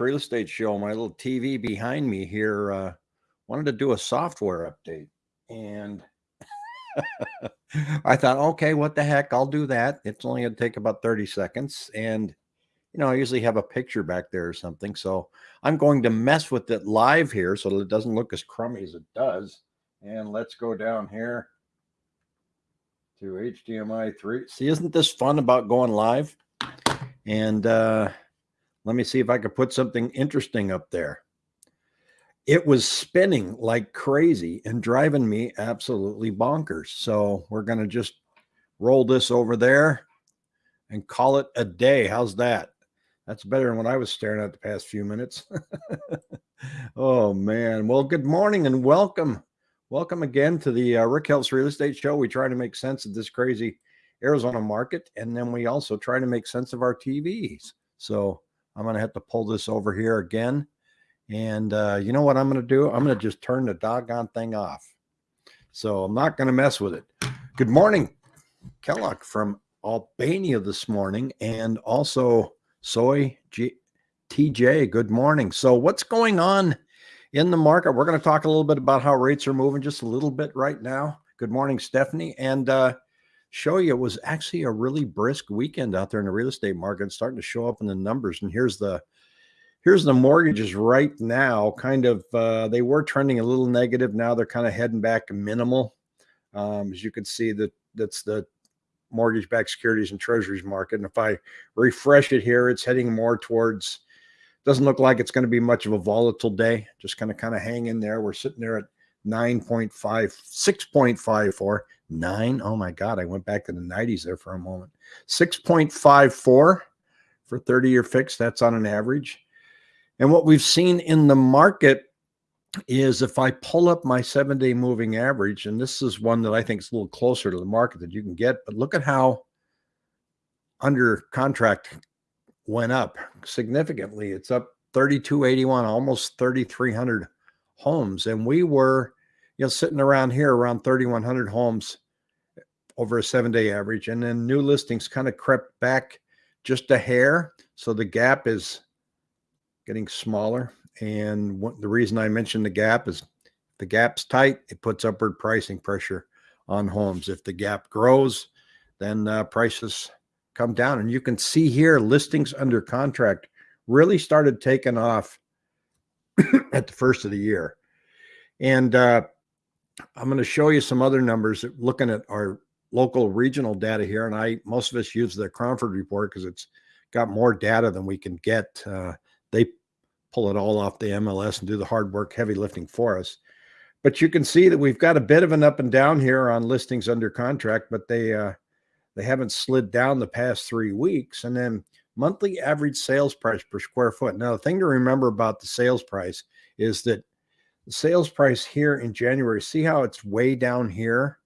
real estate show, my little TV behind me here uh, wanted to do a software update. And I thought, okay, what the heck? I'll do that. It's only going to take about 30 seconds. And, you know, I usually have a picture back there or something. So I'm going to mess with it live here so that it doesn't look as crummy as it does. And let's go down here to HDMI 3. See, isn't this fun about going live? And, uh, let me see if I could put something interesting up there. It was spinning like crazy and driving me absolutely bonkers. So we're going to just roll this over there and call it a day. How's that? That's better than what I was staring at the past few minutes. oh, man. Well, good morning and welcome. Welcome again to the uh, Rick Helps Real Estate Show. We try to make sense of this crazy Arizona market, and then we also try to make sense of our TVs. So I'm going to have to pull this over here again. And uh, you know what I'm going to do? I'm going to just turn the doggone thing off. So I'm not going to mess with it. Good morning, Kellogg from Albania this morning, and also Soy G TJ. Good morning. So what's going on in the market? We're going to talk a little bit about how rates are moving just a little bit right now. Good morning, Stephanie. And uh, show you it was actually a really brisk weekend out there in the real estate market starting to show up in the numbers and here's the here's the mortgages right now kind of uh, they were trending a little negative now they're kind of heading back minimal. Um, as you can see that that's the mortgage backed securities and treasuries market and if i refresh it here it's heading more towards doesn't look like it's going to be much of a volatile day just kind of kind of hang in there. We're sitting there at 9.5 6.54 nine. Oh my God, I went back to the 90s there for a moment. 6.54 for 30 year fixed. That's on an average. And what we've seen in the market is if I pull up my seven day moving average, and this is one that I think is a little closer to the market that you can get, but look at how under contract went up significantly. It's up 3281, almost 3,300 homes. And we were you know, sitting around here around 3,100 homes over a seven day average. And then new listings kind of crept back just a hair. So the gap is getting smaller. And what, the reason I mentioned the gap is the gap's tight, it puts upward pricing pressure on homes. If the gap grows, then uh, prices come down. And you can see here listings under contract really started taking off at the first of the year. And uh, I'm going to show you some other numbers looking at our local regional data here. And I, most of us use the Cromford report because it's got more data than we can get. Uh, they pull it all off the MLS and do the hard work, heavy lifting for us. But you can see that we've got a bit of an up and down here on listings under contract, but they, uh, they haven't slid down the past three weeks. And then monthly average sales price per square foot. Now, the thing to remember about the sales price is that the sales price here in January, see how it's way down here?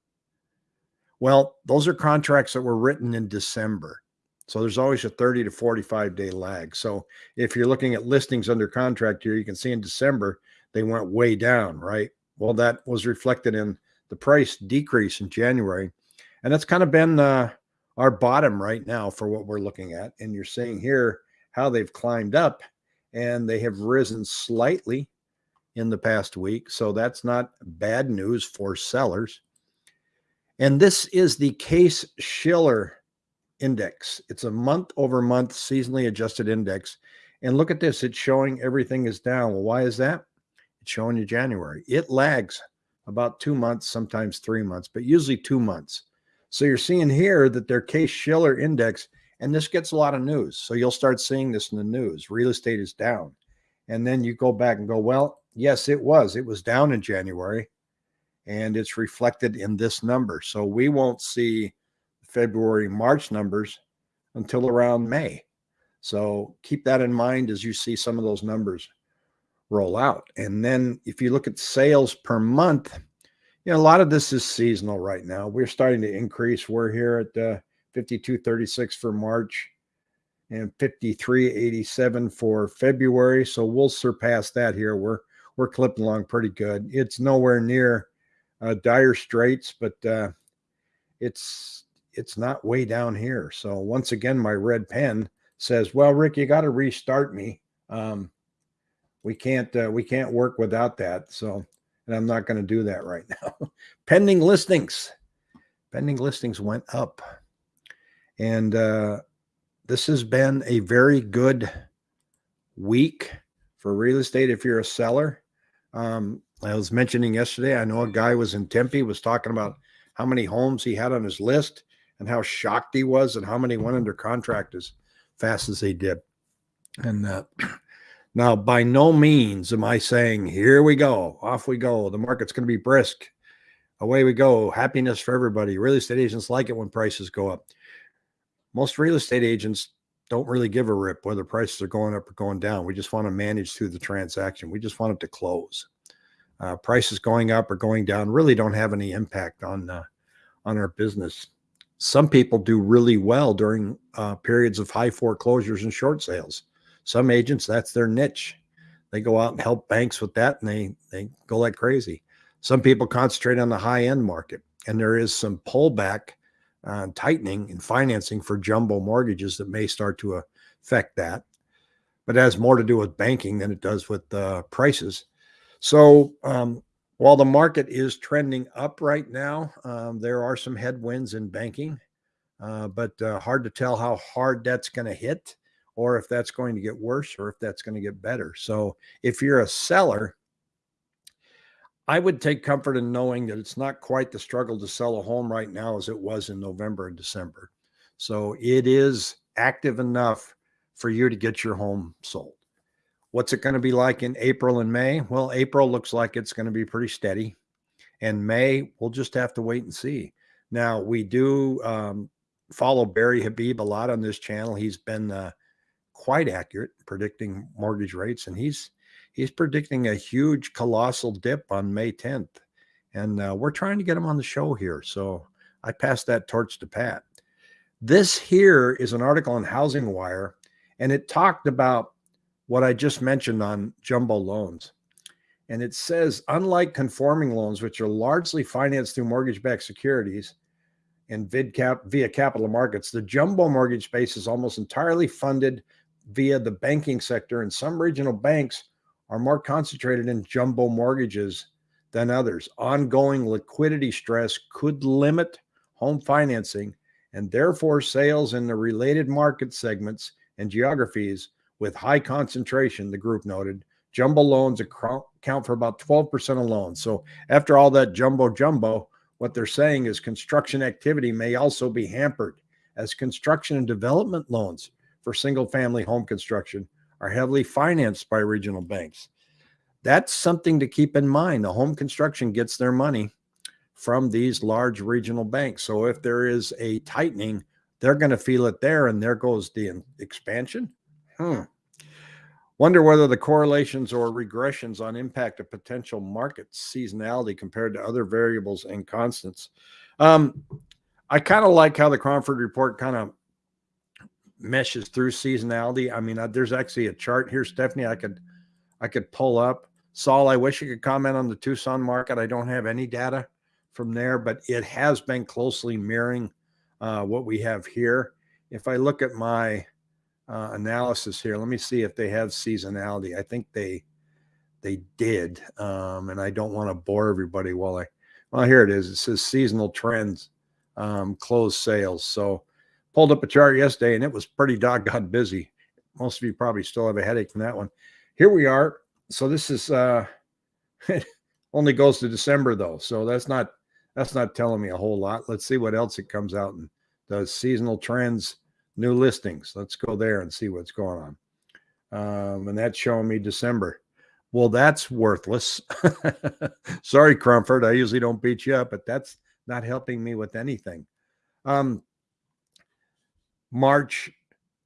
Well, those are contracts that were written in December. So there's always a 30 to 45 day lag. So if you're looking at listings under contract here, you can see in December, they went way down, right? Well, that was reflected in the price decrease in January. And that's kind of been uh, our bottom right now for what we're looking at. And you're seeing here how they've climbed up and they have risen slightly in the past week. So that's not bad news for sellers. And this is the Case Shiller index. It's a month over month seasonally adjusted index. And look at this, it's showing everything is down. Well, why is that? It's showing you January. It lags about two months, sometimes three months, but usually two months. So you're seeing here that their Case Shiller index, and this gets a lot of news. So you'll start seeing this in the news. Real estate is down. And then you go back and go, well, yes, it was. It was down in January and it's reflected in this number. So we won't see February, March numbers until around May. So keep that in mind as you see some of those numbers roll out. And then if you look at sales per month, you know, a lot of this is seasonal right now. We're starting to increase. We're here at uh, 5236 for March and 5387 for February. So we'll surpass that here. We're we're clipping along pretty good. It's nowhere near uh, dire straits, but uh, it's it's not way down here. So once again, my red pen says, "Well, Rick, you got to restart me Um, we can't uh, we can't work without that. So, and I'm not going to do that right now. Pending listings, pending listings went up, and uh, this has been a very good week for real estate if you're a seller. Um, I was mentioning yesterday, I know a guy was in Tempe was talking about how many homes he had on his list and how shocked he was and how many went under contract as fast as they did. And uh, now, by no means am I saying, here we go, off we go. The market's going to be brisk. Away we go. Happiness for everybody. Real estate agents like it when prices go up. Most real estate agents don't really give a rip whether prices are going up or going down. We just want to manage through the transaction. We just want it to close. Uh, prices going up or going down really don't have any impact on uh, on our business. Some people do really well during uh, periods of high foreclosures and short sales. Some agents, that's their niche. They go out and help banks with that, and they they go like crazy. Some people concentrate on the high end market, and there is some pullback uh, tightening in financing for jumbo mortgages that may start to affect that. But it has more to do with banking than it does with uh, prices. So um, while the market is trending up right now, um, there are some headwinds in banking, uh, but uh, hard to tell how hard that's going to hit or if that's going to get worse or if that's going to get better. So if you're a seller, I would take comfort in knowing that it's not quite the struggle to sell a home right now as it was in November and December. So it is active enough for you to get your home sold. What's it going to be like in April and May? Well, April looks like it's going to be pretty steady. And May, we'll just have to wait and see. Now, we do um, follow Barry Habib a lot on this channel. He's been uh, quite accurate predicting mortgage rates, and he's he's predicting a huge, colossal dip on May 10th. And uh, we're trying to get him on the show here. So I passed that torch to Pat. This here is an article on Housing Wire, and it talked about what I just mentioned on jumbo loans. And it says, unlike conforming loans, which are largely financed through mortgage backed securities and VidCap via capital markets, the jumbo mortgage space is almost entirely funded via the banking sector, and some regional banks are more concentrated in jumbo mortgages than others. Ongoing liquidity stress could limit home financing and therefore sales in the related market segments and geographies with high concentration, the group noted. Jumbo loans account for about 12% of loans. So after all that jumbo jumbo, what they're saying is construction activity may also be hampered as construction and development loans for single family home construction are heavily financed by regional banks. That's something to keep in mind. The home construction gets their money from these large regional banks. So if there is a tightening, they're going to feel it there, and there goes the expansion. Hmm. Wonder whether the correlations or regressions on impact of potential market seasonality compared to other variables and constants. Um, I kind of like how the Cromford report kind of meshes through seasonality. I mean, uh, there's actually a chart here, Stephanie. I could I could pull up. Saul, I wish you could comment on the Tucson market. I don't have any data from there, but it has been closely mirroring uh, what we have here. If I look at my uh, analysis here, let me see if they have seasonality. I think they they did, um, and I don't want to bore everybody while I. Well, here it is. It says seasonal trends, um, closed sales. So Pulled up a chart yesterday and it was pretty doggone busy. Most of you probably still have a headache from that one. Here we are. So this is uh only goes to December though. So that's not that's not telling me a whole lot. Let's see what else it comes out and does seasonal trends, new listings. Let's go there and see what's going on. Um, and that's showing me December. Well, that's worthless. Sorry, Cromford. I usually don't beat you up, but that's not helping me with anything. Um, March,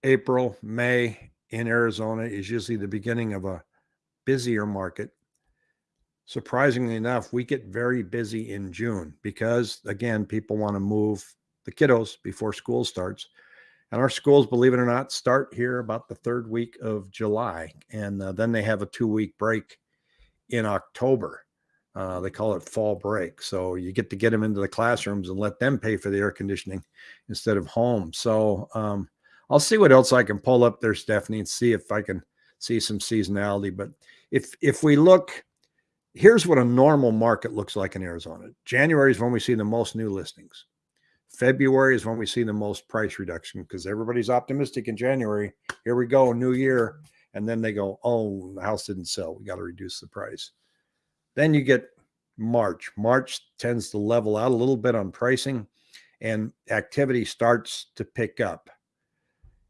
April, May in Arizona is usually the beginning of a busier market. Surprisingly enough, we get very busy in June because, again, people want to move the kiddos before school starts. And our schools, believe it or not, start here about the third week of July. And uh, then they have a two week break in October. Uh, they call it fall break. So you get to get them into the classrooms and let them pay for the air conditioning instead of home. So um, I'll see what else I can pull up there, Stephanie, and see if I can see some seasonality. But if if we look, here's what a normal market looks like in Arizona. January is when we see the most new listings. February is when we see the most price reduction because everybody's optimistic in January. Here we go, new year. And then they go, oh, the house didn't sell. We got to reduce the price. Then you get March. March tends to level out a little bit on pricing and activity starts to pick up.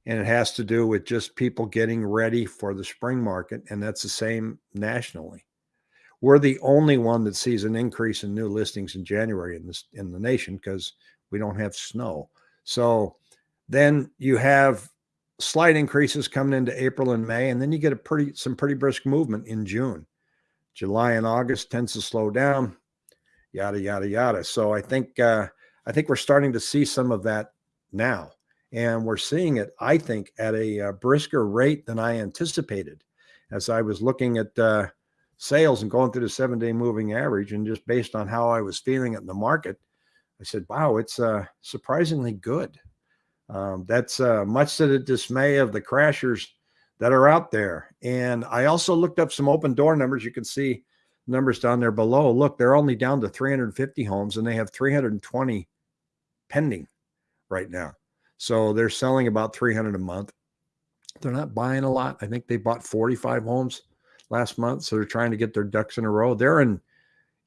And it has to do with just people getting ready for the spring market. And that's the same nationally. We're the only one that sees an increase in new listings in January in this in the nation because we don't have snow. So then you have slight increases coming into April and May, and then you get a pretty some pretty brisk movement in June. July and August tends to slow down, yada yada yada. So I think uh, I think we're starting to see some of that now, and we're seeing it. I think at a, a uh, brisker rate than I anticipated, as I was looking at uh, sales and going through the seven day moving average, and just based on how I was feeling it in the market, I said, "Wow, it's uh, surprisingly good." Um, that's uh, much to the dismay of the crashers that are out there. And I also looked up some Opendoor numbers. You can see numbers down there below. Look, they're only down to 350 homes and they have 320 pending right now. So they're selling about 300 a month. They're not buying a lot. I think they bought 45 homes last month. So they're trying to get their ducks in a row. They're in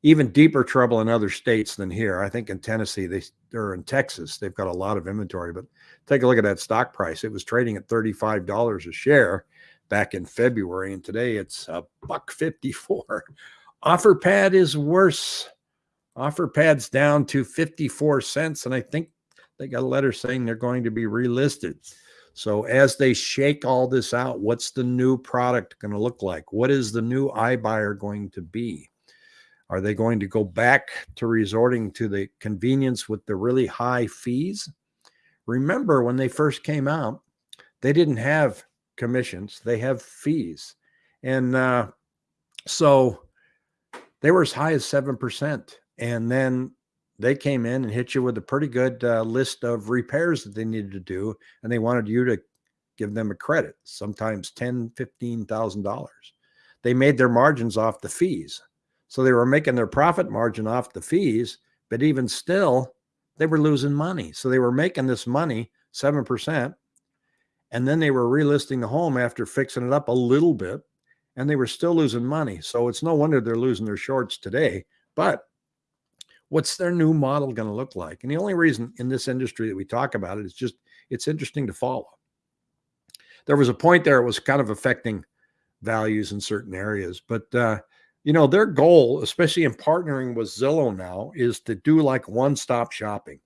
even deeper trouble in other states than here. I think in Tennessee, they or in Texas, they've got a lot of inventory. But take a look at that stock price. It was trading at $35 a share back in February, and today it's a buck 54. OfferPad is worse. OfferPad's down to 54 cents, and I think they got a letter saying they're going to be relisted. So as they shake all this out, what's the new product going to look like? What is the new iBuyer going to be? Are they going to go back to resorting to the convenience with the really high fees? Remember when they first came out, they didn't have commissions, they have fees. And uh, so they were as high as 7%. And then they came in and hit you with a pretty good uh, list of repairs that they needed to do. And they wanted you to give them a credit, sometimes ten, fifteen thousand dollars. They made their margins off the fees. So they were making their profit margin off the fees, but even still, they were losing money. So they were making this money, 7%. And then they were relisting the home after fixing it up a little bit, and they were still losing money. So it's no wonder they're losing their shorts today. But what's their new model going to look like? And the only reason in this industry that we talk about it is just it's interesting to follow. There was a point there it was kind of affecting values in certain areas, but uh, you know, their goal, especially in partnering with Zillow now, is to do like one stop shopping.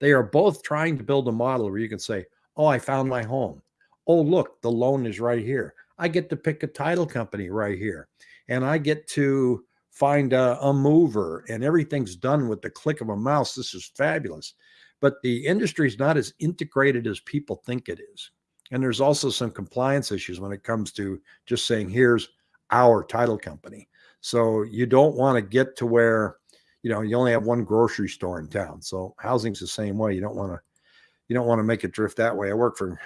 They are both trying to build a model where you can say, Oh, I found my home. Oh, look, the loan is right here. I get to pick a title company right here. And I get to find a, a mover, and everything's done with the click of a mouse. This is fabulous. But the industry is not as integrated as people think it is. And there's also some compliance issues when it comes to just saying, here's our title company. So you don't want to get to where, you know, you only have one grocery store in town. So housing's the same way. You don't want to, you don't want to make it drift that way. I work for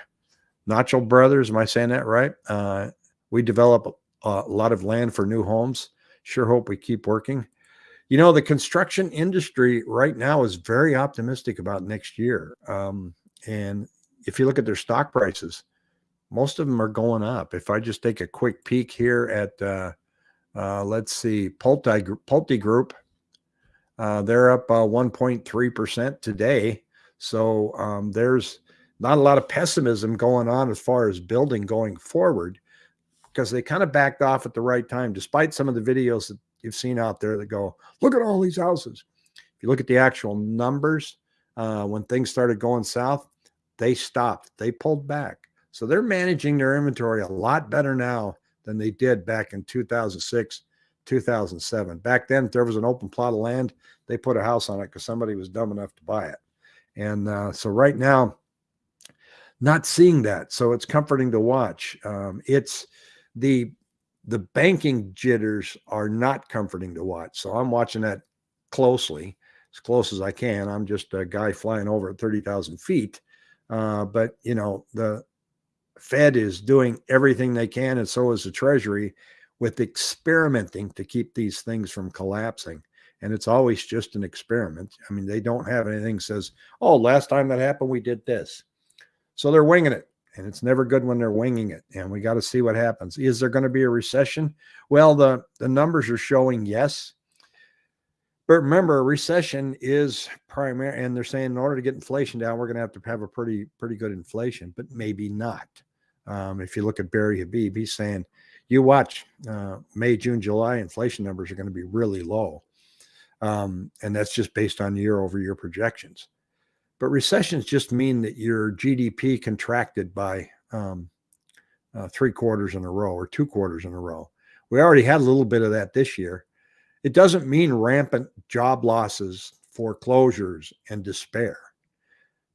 Nacho Brothers. Am I saying that right? Uh, we develop a, a lot of land for new homes. Sure hope we keep working. You know, the construction industry right now is very optimistic about next year. Um, and if you look at their stock prices, most of them are going up. If I just take a quick peek here at, uh, uh, let's see, Pulte, Pulte Group, uh, they're up 1.3% uh, today. So um, there's not a lot of pessimism going on as far as building going forward because they kind of backed off at the right time, despite some of the videos that you've seen out there that go, look at all these houses. If you look at the actual numbers, uh, when things started going south, they stopped, they pulled back. So they're managing their inventory a lot better now than they did back in 2006, 2007. Back then, if there was an open plot of land, they put a house on it because somebody was dumb enough to buy it. And uh, so right now, not seeing that. So it's comforting to watch. Um, it's the the banking jitters are not comforting to watch. So I'm watching that closely, as close as I can. I'm just a guy flying over at 30,000 feet. Uh, but you know, the Fed is doing everything they can, and so is the Treasury, with experimenting to keep these things from collapsing. And it's always just an experiment. I mean, they don't have anything says, "Oh, last time that happened, we did this." So they're winging it, and it's never good when they're winging it. And we got to see what happens. Is there going to be a recession? Well, the the numbers are showing yes. But remember, a recession is primary, and they're saying in order to get inflation down, we're going to have to have a pretty pretty good inflation, but maybe not. Um, if you look at Barry Habib, he's saying, you watch uh, May, June, July, inflation numbers are going to be really low. Um, and that's just based on year over year projections. But recessions just mean that your GDP contracted by um, uh, three quarters in a row or two quarters in a row. We already had a little bit of that this year. It doesn't mean rampant job losses, foreclosures, and despair.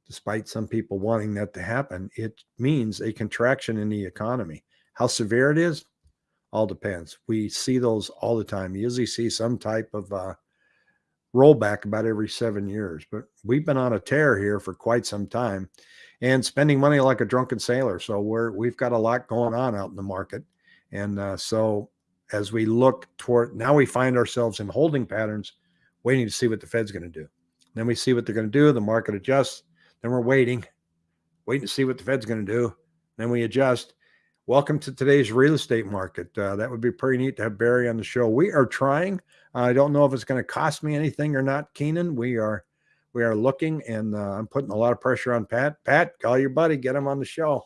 Despite some people wanting that to happen, it means a contraction in the economy. How severe it is, all depends. We see those all the time. You usually see some type of uh, rollback about every seven years, but we've been on a tear here for quite some time and spending money like a drunken sailor. So we're we've got a lot going on out in the market, and uh, so as we look toward now, we find ourselves in holding patterns, waiting to see what the Fed's going to do. Then we see what they're going to do. The market adjusts. Then we're waiting, waiting to see what the Fed's going to do. Then we adjust. Welcome to today's real estate market. Uh, that would be pretty neat to have Barry on the show. We are trying. I don't know if it's going to cost me anything or not, Keenan. We are we are looking, and uh, I'm putting a lot of pressure on Pat. Pat, call your buddy, get him on the show,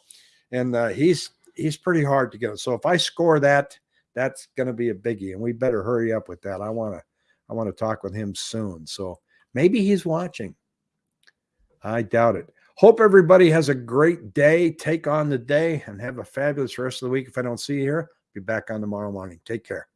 and uh, he's he's pretty hard to get. So if I score that, that's going to be a biggie, and we better hurry up with that. I want to I want to talk with him soon. So maybe he's watching. I doubt it. Hope everybody has a great day. Take on the day and have a fabulous rest of the week. If I don't see you here, be back on tomorrow morning. Take care.